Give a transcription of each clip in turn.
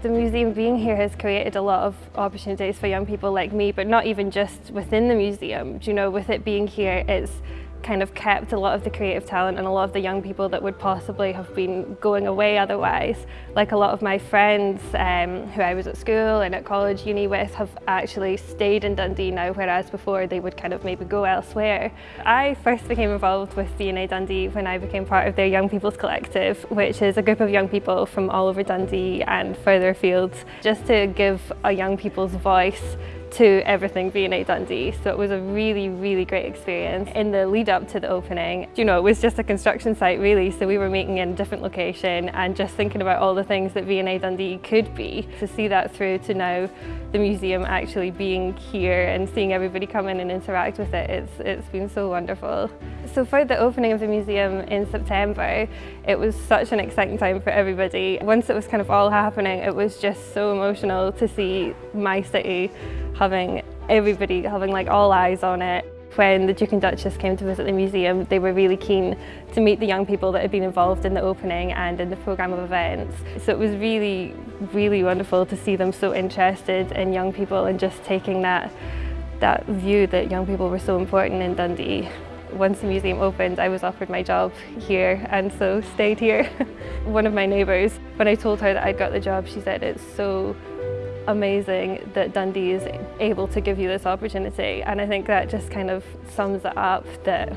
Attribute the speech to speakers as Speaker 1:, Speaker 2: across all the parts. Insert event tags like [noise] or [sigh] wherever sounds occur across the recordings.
Speaker 1: The museum being here has created a lot of opportunities for young people like me, but not even just within the museum. Do you know, with it being here, it's kind of kept a lot of the creative talent and a lot of the young people that would possibly have been going away otherwise. Like a lot of my friends um, who I was at school and at college, uni with have actually stayed in Dundee now, whereas before they would kind of maybe go elsewhere. I first became involved with V&A Dundee when I became part of their Young People's Collective, which is a group of young people from all over Dundee and further fields, just to give a young people's voice to everything V&A Dundee. So it was a really, really great experience. In the lead up to the opening, you know, it was just a construction site really. So we were making in a different location and just thinking about all the things that V&A Dundee could be. To see that through to now the museum actually being here and seeing everybody come in and interact with it, it's, it's been so wonderful. So for the opening of the museum in September, it was such an exciting time for everybody. Once it was kind of all happening, it was just so emotional to see my city having everybody having like all eyes on it. When the Duke and Duchess came to visit the museum, they were really keen to meet the young people that had been involved in the opening and in the programme of events. So it was really, really wonderful to see them so interested in young people and just taking that, that view that young people were so important in Dundee. Once the museum opened, I was offered my job here and so stayed here. [laughs] One of my neighbours, when I told her that I'd got the job, she said it's so amazing that Dundee is able to give you this opportunity. And I think that just kind of sums it up that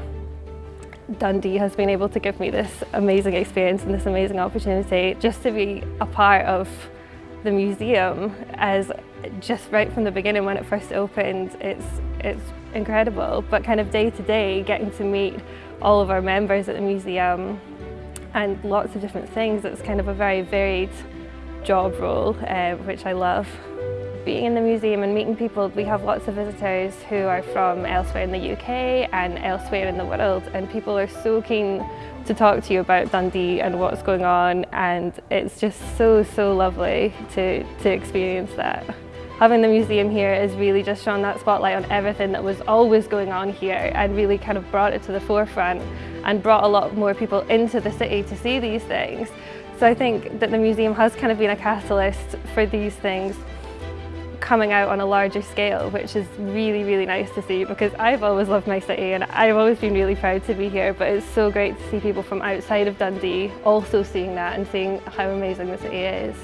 Speaker 1: Dundee has been able to give me this amazing experience and this amazing opportunity just to be a part of the museum as just right from the beginning when it first opened. It's it's incredible. But kind of day to day getting to meet all of our members at the museum and lots of different things it's kind of a very varied job role, uh, which I love. Being in the museum and meeting people, we have lots of visitors who are from elsewhere in the UK and elsewhere in the world and people are so keen to talk to you about Dundee and what's going on and it's just so, so lovely to, to experience that. Having the museum here has really just shone that spotlight on everything that was always going on here and really kind of brought it to the forefront and brought a lot more people into the city to see these things. So I think that the museum has kind of been a catalyst for these things coming out on a larger scale, which is really, really nice to see because I've always loved my city and I've always been really proud to be here, but it's so great to see people from outside of Dundee also seeing that and seeing how amazing the city is.